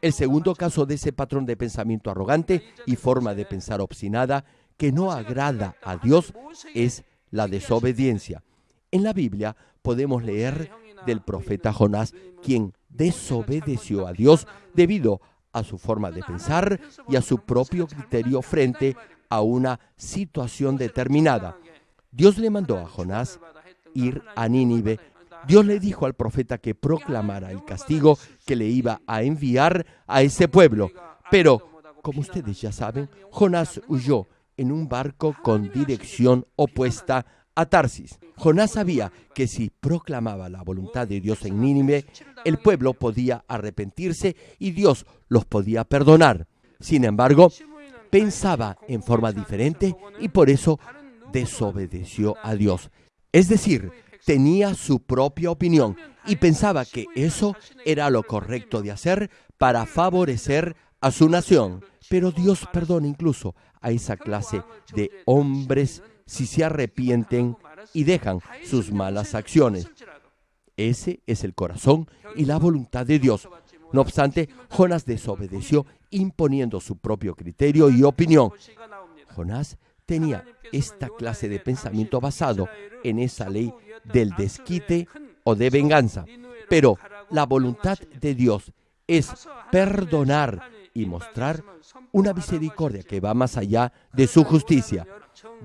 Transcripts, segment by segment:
El segundo caso de ese patrón de pensamiento arrogante y forma de pensar obstinada que no agrada a Dios es la desobediencia. En la Biblia podemos leer del profeta Jonás, quien desobedeció a Dios debido a su forma de pensar y a su propio criterio frente a una situación determinada. Dios le mandó a Jonás ir a Nínive. Dios le dijo al profeta que proclamara el castigo que le iba a enviar a ese pueblo. Pero, como ustedes ya saben, Jonás huyó en un barco con dirección opuesta a Tarsis. Jonás sabía que si proclamaba la voluntad de Dios en Nínive, el pueblo podía arrepentirse y Dios los podía perdonar. Sin embargo, pensaba en forma diferente y por eso desobedeció a Dios. Es decir, tenía su propia opinión y pensaba que eso era lo correcto de hacer para favorecer a su nación. Pero Dios perdona incluso a esa clase de hombres si se arrepienten y dejan sus malas acciones. Ese es el corazón y la voluntad de Dios. No obstante, Jonás desobedeció imponiendo su propio criterio y opinión. Jonás tenía esta clase de pensamiento basado en esa ley del desquite o de venganza. Pero la voluntad de Dios es perdonar y mostrar una misericordia que va más allá de su justicia.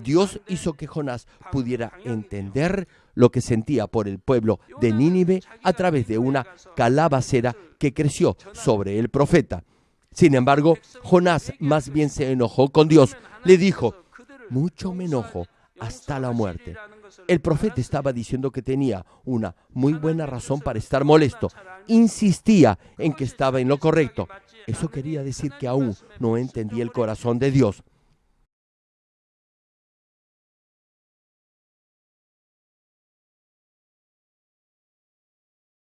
Dios hizo que Jonás pudiera entender lo que sentía por el pueblo de Nínive a través de una calabacera que creció sobre el profeta. Sin embargo, Jonás más bien se enojó con Dios. Le dijo, mucho me enojo hasta la muerte. El profeta estaba diciendo que tenía una muy buena razón para estar molesto. Insistía en que estaba en lo correcto. Eso quería decir que aún no entendía el corazón de Dios.